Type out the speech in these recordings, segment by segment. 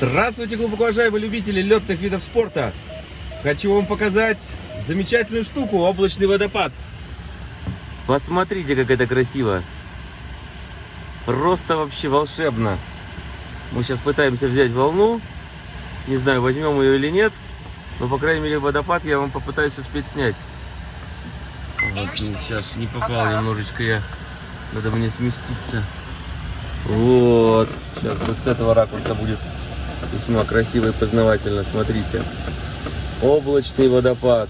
Здравствуйте, глубоко уважаемые любители летных видов спорта! Хочу вам показать замечательную штуку, облачный водопад. Посмотрите, как это красиво. Просто вообще волшебно. Мы сейчас пытаемся взять волну. Не знаю, возьмем ее или нет. Но, по крайней мере, водопад я вам попытаюсь успеть снять. Вот, сейчас не попал немножечко я. Надо мне сместиться. Вот. Сейчас вот с этого ракурса будет весьма красиво и познавательно. Смотрите. Облачный водопад.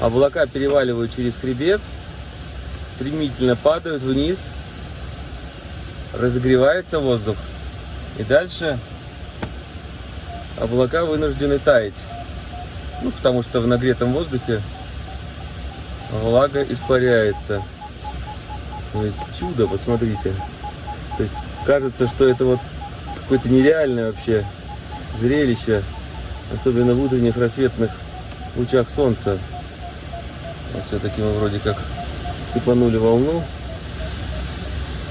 Облака переваливают через хребет. Стремительно падают вниз. Разогревается воздух. И дальше облака вынуждены таять. Ну, потому что в нагретом воздухе влага испаряется. Ведь чудо, посмотрите. То есть кажется, что это вот какое-то нереальное вообще зрелище, особенно в утренних рассветных лучах солнца. Вот все-таки мы вроде как цепанули волну.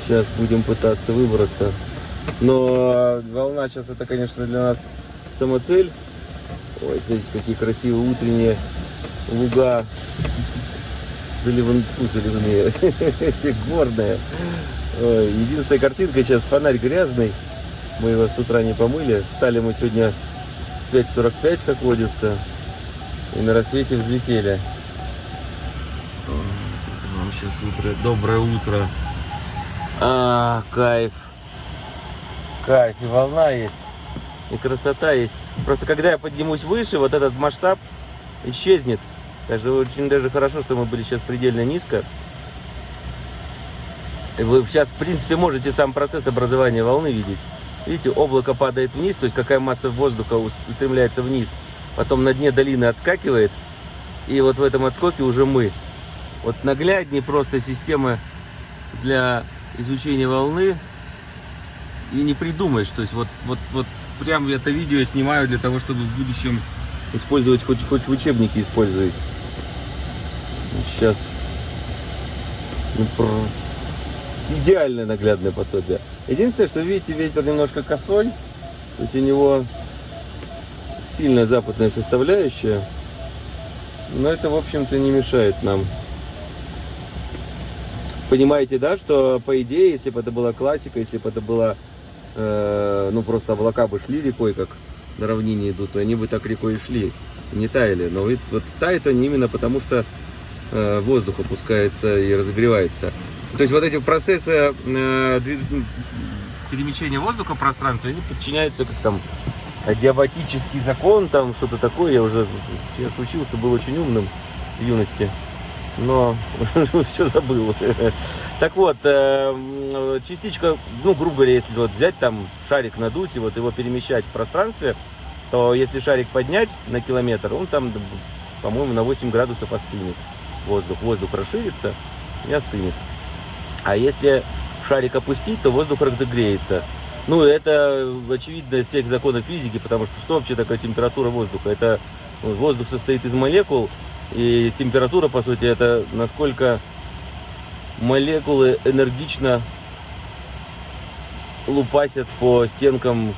Сейчас будем пытаться выбраться. Но волна сейчас это, конечно, для нас самоцель. Ой, смотрите, какие красивые утренние луга заливан, заливные, эти горные. Единственная картинка сейчас, фонарь грязный. Мы его с утра не помыли. Встали мы сегодня в 5.45, как водится. И на рассвете взлетели. Это вам сейчас утро. Доброе утро. А, кайф. Кайф. И волна есть. И красота есть. Просто когда я поднимусь выше, вот этот масштаб исчезнет. Что очень даже хорошо, что мы были сейчас предельно низко. Вы сейчас, в принципе, можете сам процесс образования волны видеть. Видите, облако падает вниз, то есть какая масса воздуха устремляется вниз. Потом на дне долины отскакивает. И вот в этом отскоке уже мы. Вот нагляднее просто система для изучения волны. И не придумаешь. То есть вот, вот, вот прям это видео я снимаю для того, чтобы в будущем использовать, хоть, хоть в учебнике использовать. Сейчас. Ну, идеальное наглядное пособие. Единственное, что видите, ветер немножко косой. То есть у него сильная западная составляющая. Но это, в общем-то, не мешает нам. Понимаете, да, что по идее, если бы это была классика, если бы это было, э, ну, просто облака бы шли рекой, как на равнине идут, то они бы так рекой и шли, не таяли. Но вот тают они именно потому, что э, воздух опускается и разогревается. То есть вот эти процессы э, перемещения воздуха в пространстве, они подчиняются как там диабатический закон, там что-то такое. Я уже, я учился, был очень умным в юности, но все забыл. Так вот, э, частичка, ну, грубо говоря, если вот взять там шарик надуть и вот его перемещать в пространстве, то если шарик поднять на километр, он там, по-моему, на 8 градусов остынет воздух. Воздух расширится и остынет. А если шарик опустить, то воздух разогреется. Ну, это очевидно из всех законов физики, потому что что вообще такое температура воздуха? Это воздух состоит из молекул, и температура, по сути, это насколько молекулы энергично лупасят по стенкам,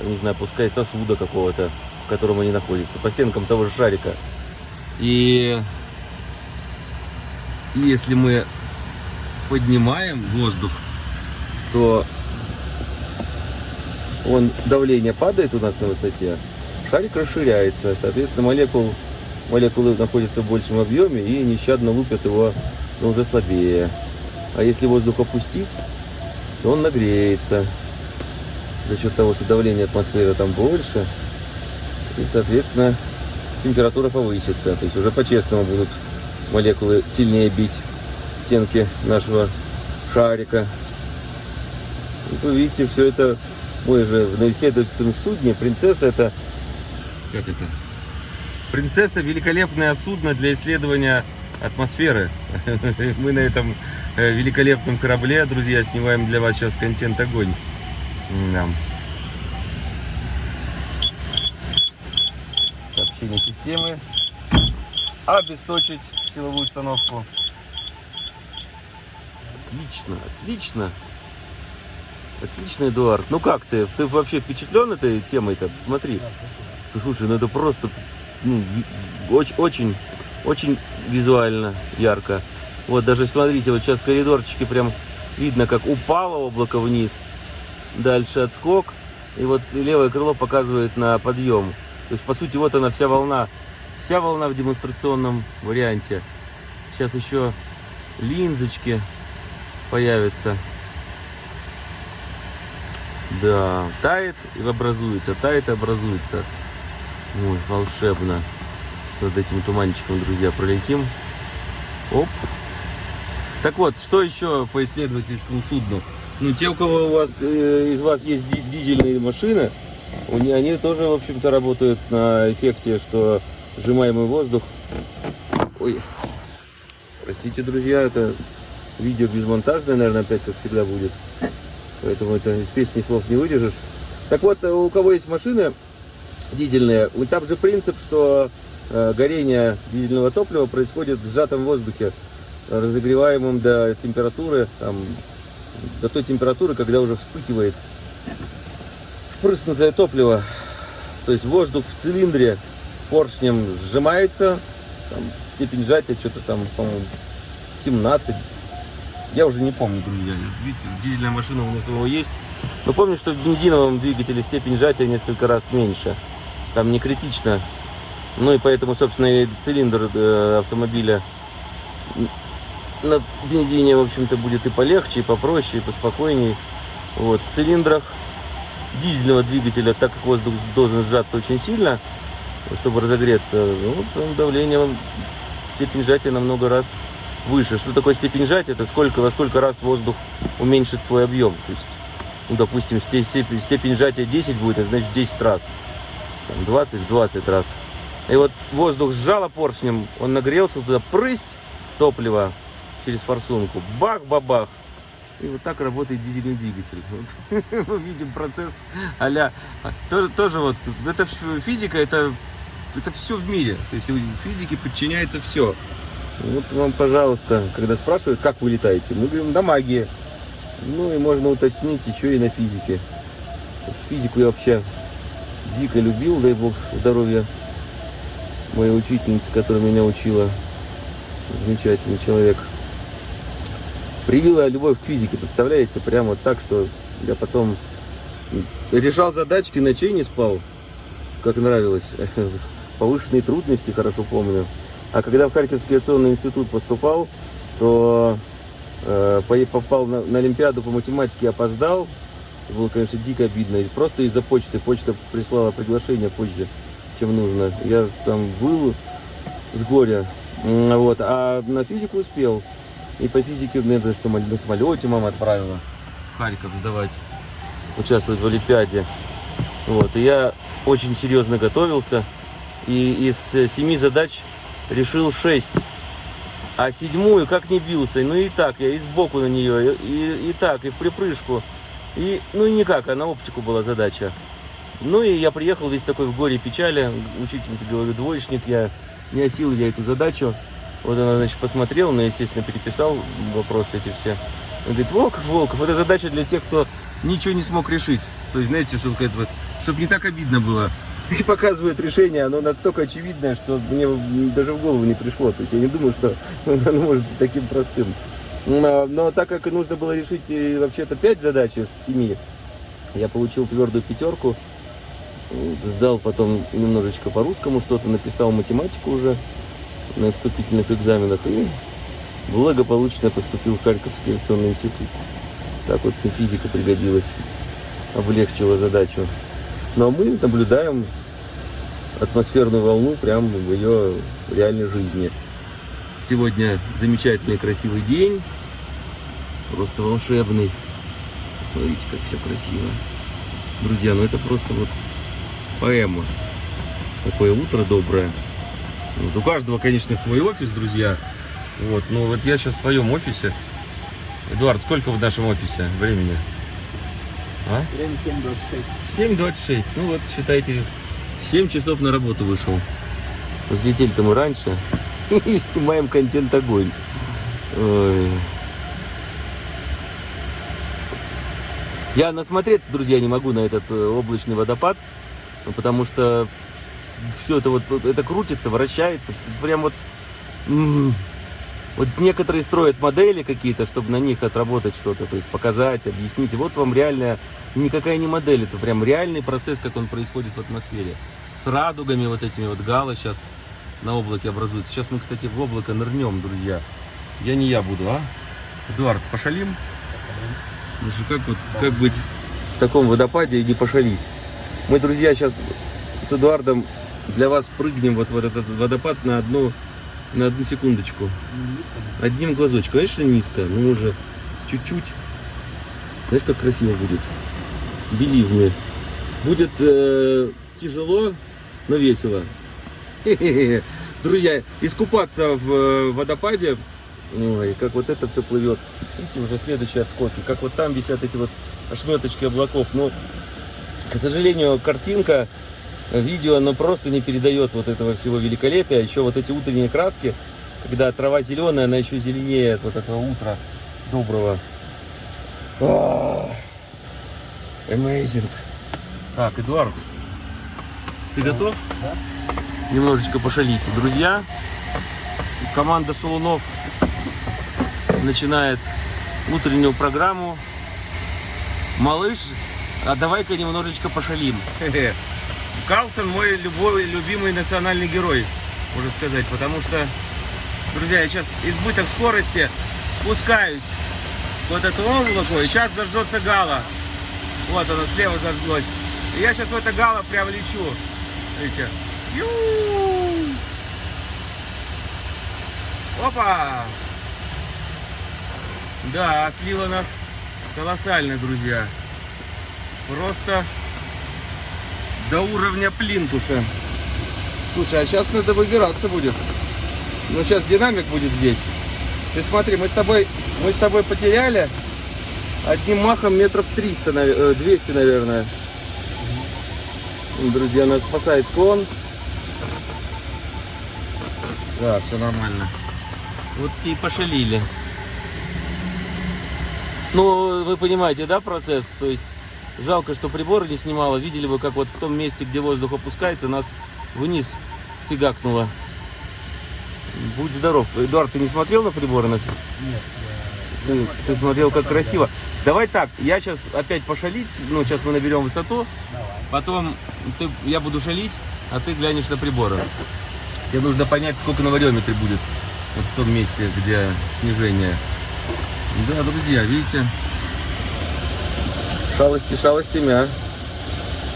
не знаю, пускай сосуда какого-то, в котором они находятся, по стенкам того же шарика. И если мы поднимаем воздух, то он, давление падает у нас на высоте, шарик расширяется, соответственно, молекул, молекулы находятся в большем объеме и нещадно лупят его, но уже слабее. А если воздух опустить, то он нагреется за счет того, что давление атмосферы там больше, и, соответственно, температура повысится. То есть уже по-честному будут молекулы сильнее бить стенки нашего шарика. Вот вы видите, все это мы же на исследовательском судне. Принцесса это... Как это? Принцесса великолепное судно для исследования атмосферы. Мы на этом э, великолепном корабле, друзья, снимаем для вас сейчас контент огонь. Да. Сообщение системы. Обесточить силовую установку. Отлично, отлично. Отлично, Эдуард. Ну как ты? Ты вообще впечатлен этой темой-то? Смотри. Да. Ты слушай, ну это просто ну, очень, очень, очень визуально ярко. Вот даже смотрите, вот сейчас коридорчики прям видно, как упало облако вниз. Дальше отскок. И вот левое крыло показывает на подъем. То есть, по сути, вот она вся волна. Вся волна в демонстрационном варианте. Сейчас еще линзочки появятся. Да, тает и образуется, тает и образуется. Ой, волшебно. С над этим туманчиком, друзья, пролетим. Оп. Так вот, что еще по исследовательскому судну? Ну, те, у кого у вас, э, из вас есть ди- дизельные машины, у не- они тоже, в общем-то, работают на эффекте, что сжимаемый воздух... Ой, простите, друзья, это видео безмонтажное, наверное, опять, как всегда, будет. Поэтому это из песни слов не выдержишь. Так вот, э, у кого есть машины дизельные, там же принцип, что э, горение дизельного топлива происходит в сжатом воздухе, разогреваемым до температуры, там, до той температуры, когда уже вспыхивает впрыснутое топливо. То есть воздух в цилиндре поршнем сжимается, там, степень сжатия что-то там, по-моему, 17. Я уже не помню, друзья. Видите, дизельная машина у нас его есть. Но помню, что в бензиновом двигателе степень сжатия несколько раз меньше. Там не критично. Ну и поэтому, собственно, и цилиндр э, автомобиля на бензине, в общем-то, будет и полегче, и попроще, и поспокойней. Вот. В цилиндрах дизельного двигателя, так как воздух должен сжаться очень сильно, чтобы разогреться, ну, давление, степень сжатия намного раз выше. Что такое степень сжатия? Это сколько, во сколько раз воздух уменьшит свой объем. То есть, ну, допустим, сте- степень, степень сжатия 10 будет, это значит 10 раз. Там 20 в 20 раз. И вот воздух сжало поршнем, он нагрелся, туда прысть топлива через форсунку. Бах-бабах. И вот так работает дизельный двигатель. Вот. Мы видим процесс а тоже, тоже вот. Это физика, это, это все в мире. То есть физике подчиняется все. Вот вам, пожалуйста, когда спрашивают, как вы летаете, мы говорим, на магии. Ну и можно уточнить еще и на физике. Физику я вообще дико любил, дай бог здоровья моей учительницы, которая меня учила. Замечательный человек. Привила любовь к физике, представляете? Прямо вот так, что я потом решал задачки, ночей не спал, как нравилось. Повышенные трудности, хорошо помню. А когда в Харьковский авиационный институт поступал, то э, по- попал на, на Олимпиаду по математике, опоздал. Было, конечно, дико обидно. Просто из-за почты. Почта прислала приглашение позже, чем нужно. Я там выл с горя. Вот. А на физику успел. И по физике меня даже на самолете мама отправила в Харьков сдавать, участвовать в Олимпиаде. Вот. И я очень серьезно готовился. И из э, семи задач решил шесть. А седьмую как не бился. Ну и так, я и сбоку на нее, и, и, так, и в припрыжку. И, ну и никак, а на оптику была задача. Ну и я приехал весь такой в горе печали. Учительница говорю, двоечник, я не осилил я эту задачу. Вот она, значит, посмотрела, но, естественно, переписал вопросы эти все. Он говорит, Волков, Волков, это задача для тех, кто ничего не смог решить. То есть, знаете, чтобы, вот, чтобы не так обидно было. И показывает решение, оно настолько очевидное, что мне даже в голову не пришло. То есть я не думаю, что оно может быть таким простым. Но, но так как нужно было решить э, вообще-то 5 задач из 7, я получил твердую пятерку. Сдал потом немножечко по-русскому что-то, написал математику уже на вступительных экзаменах и благополучно поступил в Харьковский авиационный институт. Так вот мне физика пригодилась, облегчила задачу. Но мы наблюдаем атмосферную волну прямо в ее реальной жизни. Сегодня замечательный красивый день, просто волшебный. Смотрите, как все красиво. Друзья, ну это просто вот поэма. Такое утро доброе. Вот у каждого, конечно, свой офис, друзья. Вот, ну вот я сейчас в своем офисе. Эдуард, сколько в нашем офисе времени? А? Время 7.26. 7.26. Ну вот, считайте, в 7 часов на работу вышел. Взлетели-то мы раньше. И снимаем контент огонь. Ой. Я насмотреться, друзья, не могу на этот э, облачный водопад, потому что все это вот, это крутится, вращается, прям вот... Вот некоторые строят модели какие-то, чтобы на них отработать что-то, то есть показать, объяснить. И вот вам реальная, никакая не модель, это прям реальный процесс, как он происходит в атмосфере. С радугами вот этими вот галы сейчас на облаке образуются. Сейчас мы, кстати, в облако нырнем, друзья. Я не я буду, а? Эдуард, пошалим? Ну что, как, вот, как быть в таком водопаде и не пошалить? Мы, друзья, сейчас с Эдуардом для вас прыгнем вот в этот водопад на одну, на одну секундочку. Одним глазочком. Конечно, низко, но уже чуть-чуть. Знаешь, как красиво будет? Believe me. Будет э, тяжело, но весело. Друзья, искупаться в э, водопаде, ой, как вот это все плывет. Видите, уже следующие отскоки. Как вот там висят эти вот ошметочки облаков. Но, к сожалению, картинка, видео, оно просто не передает вот этого всего великолепия. Еще вот эти утренние краски, когда трава зеленая, она еще зеленее от вот этого утра доброго. А, Amazing. Так, Эдуард, ты готов? Да. Немножечко пошалить. Друзья, команда Шалунов начинает утреннюю программу. Малыш, а давай-ка немножечко пошалим. Карлсон мой любой, любимый национальный герой, можно сказать, потому что, друзья, я сейчас избыток скорости спускаюсь вот эту облако, и сейчас зажжется гала. Вот оно слева зажглось. И я сейчас в это гало прям лечу. Видите? Ю! Опа! Да, слива нас колоссально, друзья. Просто до уровня плинтуса. Слушай, а сейчас надо выбираться будет. Ну, сейчас динамик будет здесь. Ты смотри, мы с тобой, мы с тобой потеряли одним махом метров 300, наве- э, 200, наверное. Друзья, нас спасает склон. Да, все нормально. Вот и пошалили. Ну, вы понимаете, да, процесс? То есть жалко, что приборы не снимало. Видели бы, как вот в том месте, где воздух опускается, нас вниз фигакнуло. Будь здоров. Эдуард, ты не смотрел на приборы? Нет, я... Ты, ты смотрел, как красиво. Давай так, я сейчас опять пошалить. Ну, сейчас мы наберем высоту. Давай. Потом ты, я буду шалить, а ты глянешь на приборы. Тебе нужно понять, сколько на вариометре будет. Вот в том месте, где снижение. Да, друзья, видите? Шалости шалостями, а?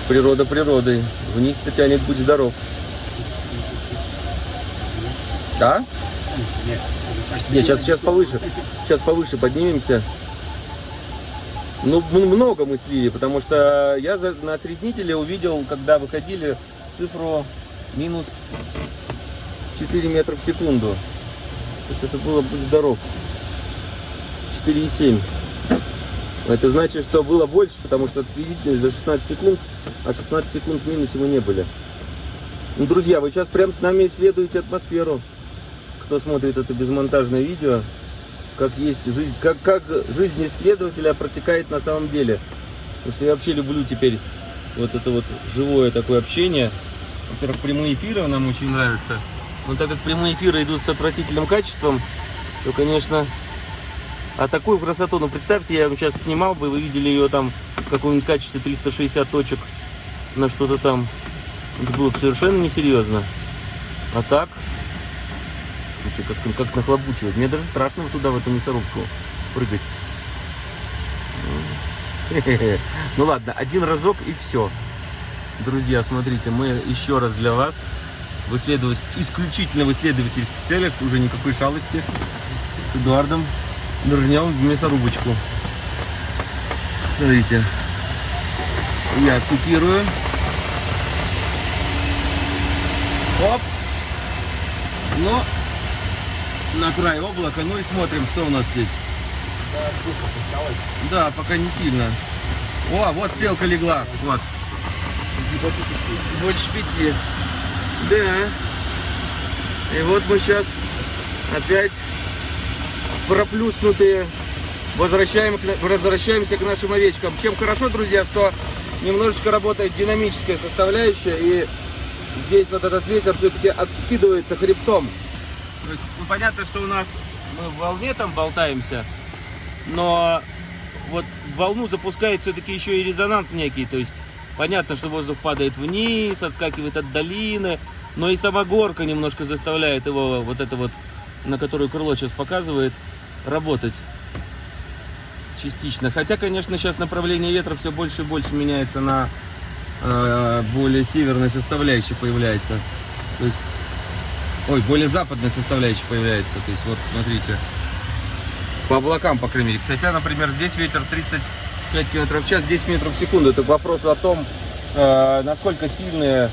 Природа природой. Вниз-то тянет, будь здоров. А? Нет. Сейчас, сейчас повыше. Сейчас повыше поднимемся. Ну, много мы слили, потому что я на осреднителе увидел, когда выходили, цифру минус 4 метра в секунду. То есть это было, будь здоров, 4,7. Это значит, что было больше, потому что осреднитель за 16 секунд, а 16 секунд в минусе мы не были. Ну, друзья, вы сейчас прям с нами исследуете атмосферу кто смотрит это безмонтажное видео, как есть жизнь, как, как жизнь исследователя протекает на самом деле. Потому что я вообще люблю теперь вот это вот живое такое общение. Во-первых, прямые эфиры нам очень нравятся. Но так как прямые эфиры идут с отвратительным качеством, то, конечно, а такую красоту, ну представьте, я сейчас снимал бы, вы видели ее там в каком-нибудь качестве 360 точек на что-то там. Это было бы совершенно несерьезно. А так, Слушай, как, как нахлобучивает. Мне даже страшно вот туда, в эту мясорубку прыгать. Ну ладно, один разок и все. Друзья, смотрите, мы еще раз для вас в исследовать, исключительно в исследовательских целях, уже никакой шалости, с Эдуардом нырнем в мясорубочку. Смотрите, я купирую. Оп! Ну, на край облака. Ну и смотрим, что у нас здесь. Да, пока не сильно. О, вот стрелка легла. Вот. Больше пяти. Да. И вот мы сейчас опять проплюснутые возвращаем, возвращаемся к нашим овечкам. Чем хорошо, друзья, что немножечко работает динамическая составляющая, и здесь вот этот ветер все-таки откидывается хребтом. То есть, ну, понятно, что у нас мы в волне там болтаемся, но вот волну запускает все-таки еще и резонанс некий, то есть понятно, что воздух падает вниз, отскакивает от долины, но и сама горка немножко заставляет его, вот это вот, на которую крыло сейчас показывает, работать частично. Хотя, конечно, сейчас направление ветра все больше и больше меняется на э, более северной составляющей появляется. То есть, ой, более западной составляющей появляется. То есть, вот, смотрите, по облакам, по крайней мере. Кстати, например, здесь ветер 35 км в час, 10 метров в секунду. Это к вопросу о том, э, насколько сильные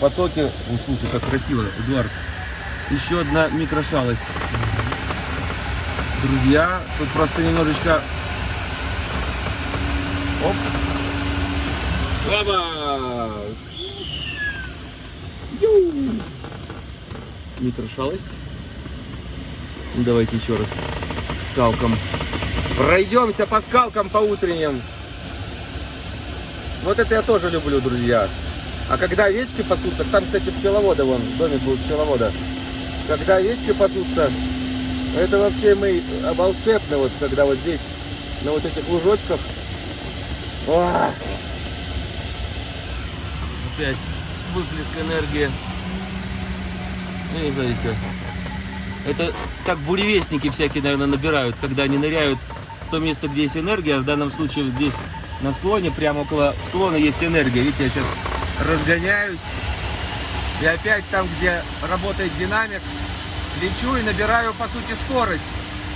потоки... Ой, слушай, как красиво, Эдуард. Еще одна микрошалость. Друзья, тут просто немножечко... Оп. Оба! Ю! Микрошалость. Ну, Давайте еще раз скалкам. Пройдемся по скалкам по утренним. Вот это я тоже люблю, друзья. А когда овечки пасутся, там, кстати, пчеловода вон, домик был пчеловода. Когда овечки пасутся, это вообще мы а, волшебно, вот когда вот здесь, на вот этих лужочках. О! Опять выплеск энергии. Ну, не знаете, это так буревестники всякие, наверное, набирают, когда они ныряют в то место, где есть энергия. В данном случае здесь на склоне, прямо около склона есть энергия. Видите, я сейчас разгоняюсь. И опять там, где работает динамик, лечу и набираю, по сути, скорость.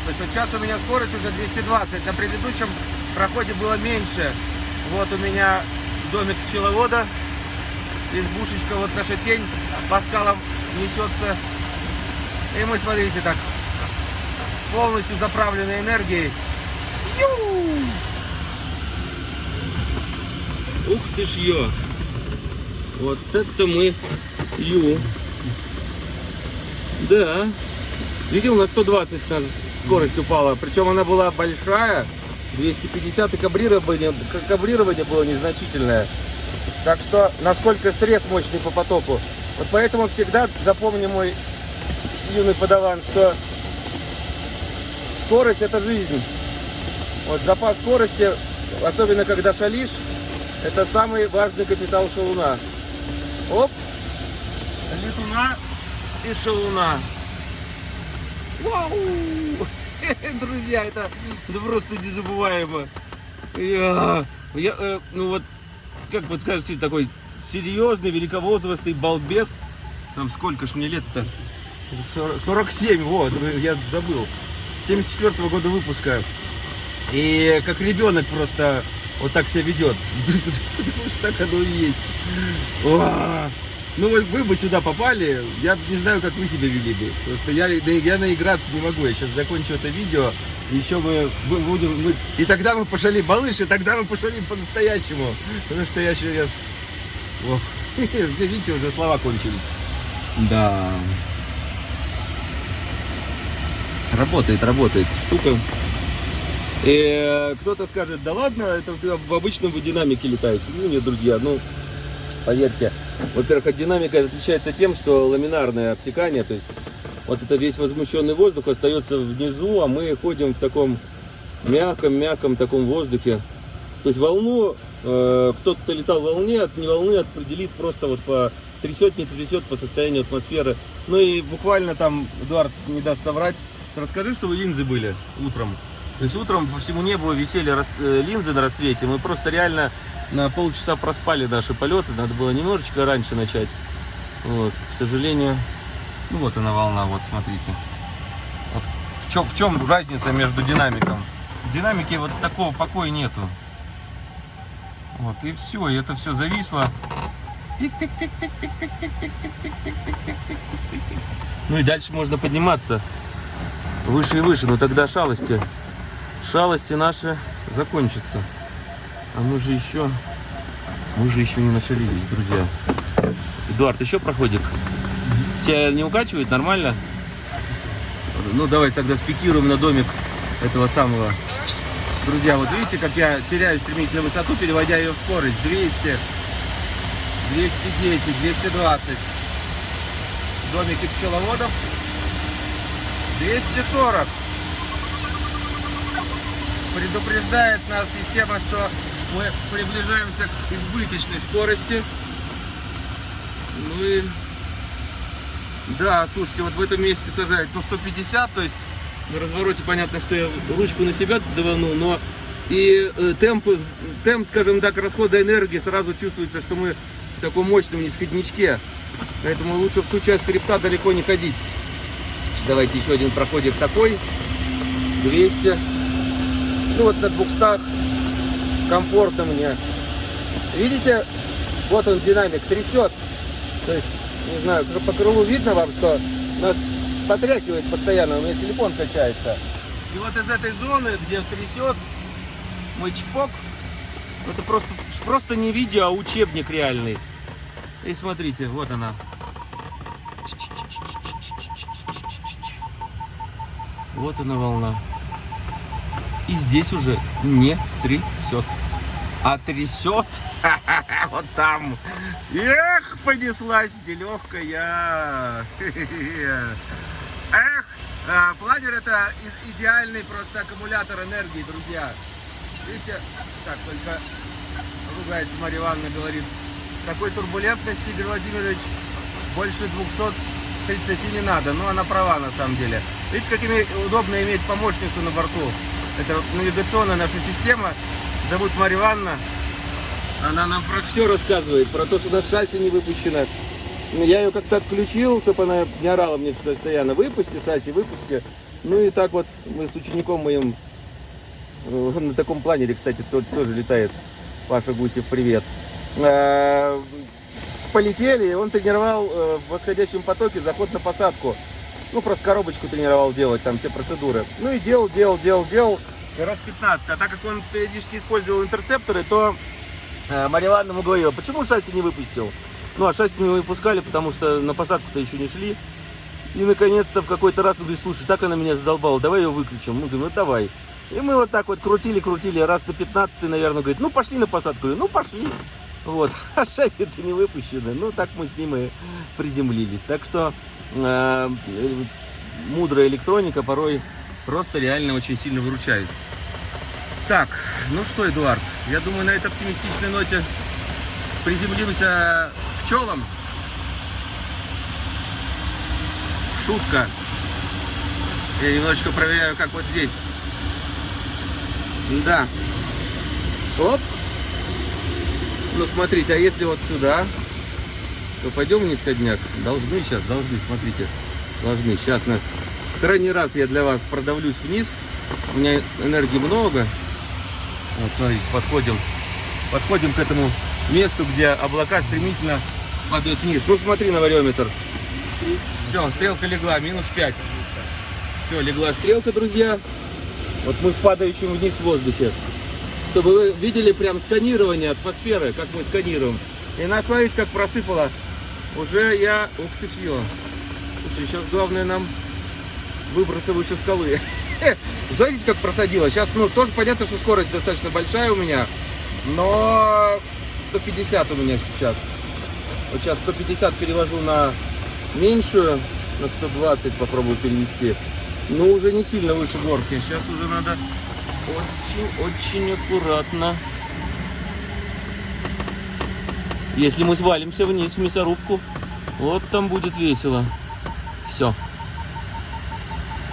То есть вот сейчас у меня скорость уже 220. На предыдущем проходе было меньше. Вот у меня домик пчеловода. Избушечка, вот наша тень по скалам несется. И мы, смотрите, так полностью заправлены энергией. Ух ты ж ё! Вот это мы ю. Да. Видел, на 120 у нас скорость упала. Причем она была большая. 250 и кабрирование, кабрирование было незначительное. Так что, насколько срез мощный по потоку. Вот поэтому всегда запомни мой юный подаван, что скорость это жизнь. Вот запас скорости, особенно когда шалишь, это самый важный капитал шалуна. Оп! Летуна и шалуна. Вау! Друзья, это да просто незабываемо. Я, я, э, ну вот, как вот скажете, такой серьезный, великовозрастный балбес. Там сколько ж мне лет-то? 40 47, вот, я забыл. 74 -го года выпуска. И как ребенок просто вот так себя ведет. Так оно и есть. Ну вот вы бы сюда попали, я не знаю, как вы себя вели бы. Просто я, да я наиграться не могу. Я сейчас закончу это видео. Еще мы бу- будем... мы- и тогда мы пошли малыш, и тогда мы пошли по-настоящему. Потому что я сейчас... Ох, видите, уже слова кончились. Да. Работает, работает штука. И э, кто-то скажет, да ладно, это в обычном вы динамике летаете. Ну нет, друзья, ну поверьте. Во-первых, от динамика отличается тем, что ламинарное обтекание, то есть вот это весь возмущенный воздух остается внизу, а мы ходим в таком мягком-мягком таком воздухе. То есть волну, э, кто-то летал в волне, от не волны определит просто вот по трясет, не трясет по состоянию атмосферы. Ну и буквально там, Эдуард не даст соврать, расскажи, что вы линзы были утром. То есть утром по всему небу висели рас- э, линзы на рассвете, мы просто реально на полчаса проспали наши полеты, надо было немножечко раньше начать. Вот, к сожалению, ну вот она волна, вот смотрите. Вот в чем, в чем разница между динамиком? В динамике вот такого покоя нету. Вот и все, и это все зависло. Ну и дальше можно подниматься выше и выше, но тогда шалости, шалости наши закончатся. А мы же еще, мы же еще не нашалились, друзья. Эдуард, еще проходик? Тебя не укачивает? Нормально? Ну давай тогда спикируем на домик этого самого. Друзья, вот видите, как я теряю стремительно высоту, переводя ее в скорость. 200, 210, 220. Домики пчеловодов. 240. Предупреждает нас система, что мы приближаемся к избыточной скорости. Ну и... Да, слушайте, вот в этом месте сажают по 150, то есть на развороте понятно, что я ручку на себя давану, но и э, темп, темп, скажем так, расхода энергии сразу чувствуется, что мы в таком мощном нисходничке. Поэтому лучше в ту часть хребта далеко не ходить. Давайте еще один проходик такой. 200. Ну вот на 200 комфортно мне. Видите, вот он динамик трясет. То есть, не знаю, по крылу видно вам, что нас потряхивает постоянно, у меня телефон качается. И вот из этой зоны, где трясет, мой чпок, это просто, просто не видео, а учебник реальный. И смотрите, вот она. Вот она волна. И здесь уже не трясет. А трясет вот там. Эх, понеслась нелегкая. Эх, а, планер это идеальный просто аккумулятор энергии, друзья. Видите, так, только ругается Марья Ивановна, говорит, такой турбулентности, Игорь Владимирович, больше 230 не надо. Ну, она права на самом деле. Видите, как име- удобно иметь помощницу на борту. Это вот навигационная наша система. Зовут Марья Ивановна. Она нам про все рассказывает, про то, что нас шасси не выпущено. Я ее как-то отключил, чтобы она не орала мне постоянно. Выпусти шасси, выпусти. Ну и так вот мы с учеником моим э, на таком планере, кстати, то- тоже летает. Паша Гусев, привет. Э, Полетели, он тренировал э, в восходящем потоке заход на посадку. Ну, просто коробочку тренировал делать, там все процедуры. Ну и делал, делал, делал, делал. И раз 15. А так как он периодически использовал интерцепторы, то э, Ивановна ему говорила, почему шасси не выпустил? Ну, а шасси не выпускали, потому что на посадку-то еще не шли. И, наконец-то, в какой-то раз он говорит, слушай, так она меня задолбала, давай ее выключим. Мы говорим, ну, давай. И мы вот так вот крутили, крутили, раз на 15 наверное, говорит, ну, пошли на посадку. Ну, пошли. Вот, а шасси-то не выпущены. Ну, так мы с ним и приземлились. Так что э, мудрая электроника порой просто реально очень сильно выручает. Так, ну что, Эдуард, я думаю, на этой оптимистичной ноте приземлимся к пчелам. Шутка. Я немножечко проверяю, как вот здесь. Да. Оп. Ну, смотрите, а если вот сюда, то пойдем в нисходняк. Должны сейчас, должны, смотрите. Должны. Сейчас нас... Крайний раз я для вас продавлюсь вниз. У меня энергии много. Вот, смотрите, подходим. Подходим к этому месту, где облака стремительно падают вниз. Ну, смотри на вариометр. Все, стрелка легла, минус 5. Все, легла стрелка, друзья. Вот мы в падающем вниз в воздухе. Чтобы вы видели прям сканирование атмосферы, как мы сканируем. И нас, смотрите, как просыпало. Уже я... Ух ты ё. Слушай, сейчас главное нам выбраться выше скалы. Знаете, как просадило? Сейчас, ну, тоже понятно, что скорость достаточно большая у меня. Но 150 у меня сейчас. Вот сейчас 150 перевожу на меньшую, на 120 попробую перевести. Но уже не сильно выше горки. Сейчас уже надо очень-очень аккуратно. Если мы свалимся вниз в мясорубку, вот там будет весело. Все.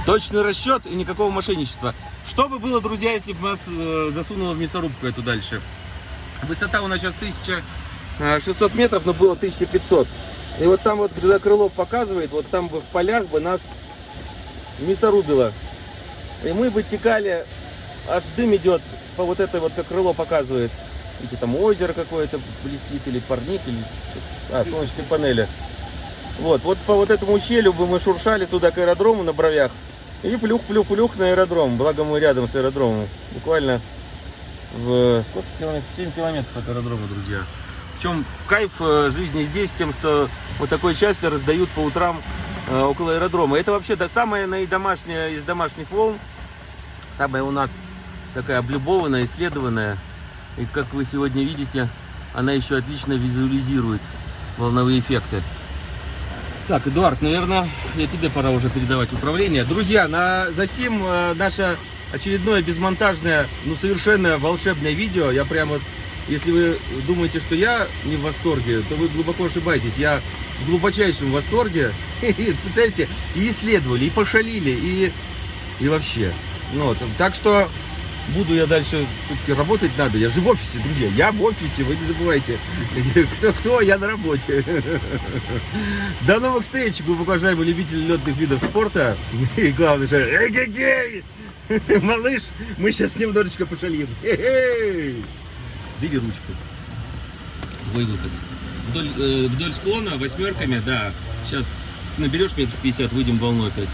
Точный расчет и никакого мошенничества. Что бы было, друзья, если бы нас э, засунуло в мясорубку эту дальше? Высота у нас сейчас 1600 метров, но было 1500. И вот там вот, когда Крылов показывает, вот там бы в полях бы нас мясорубило. И мы бы текали, аж дым идет по вот этой вот, как крыло показывает. Видите, там озеро какое-то блестит, или парник, или. А, солнечные панели. Вот, вот по вот этому ущелью бы мы шуршали туда к аэродрому на бровях. И плюх-плюх-плюх на аэродром. Благо мы рядом с аэродромом. Буквально в сколько километров? 7 километров от аэродрома, друзья. В чем кайф э, жизни здесь, тем, что вот такое счастье раздают по утрам э, около аэродрома. Это вообще да, самая наидомашняя из домашних волн. Самая у нас такая облюбованная, исследованная. И как вы сегодня видите, она еще отлично визуализирует волновые эффекты. Так, Эдуард, наверное, я тебе пора уже передавать управление. Друзья, на засим э, наше очередное безмонтажное, ну совершенно волшебное видео. Я прямо, если вы думаете, что я не в восторге, то вы глубоко ошибаетесь. Я в глубочайшем восторге. Представляете, и исследовали, и пошалили, и, и вообще. Ну, вот, так что буду я дальше все-таки работать надо. Я же в офисе, друзья. Я в офисе, вы не забывайте. Кто кто, я на работе. До новых встреч, глубоко уважаемые любители летных видов спорта. И главное же, эгегей! Малыш, мы сейчас немножечко пошалим. Бери ручку. Твой выход. Вдоль, э, вдоль склона восьмерками, да. Сейчас наберешь метров 50, выйдем волной опять.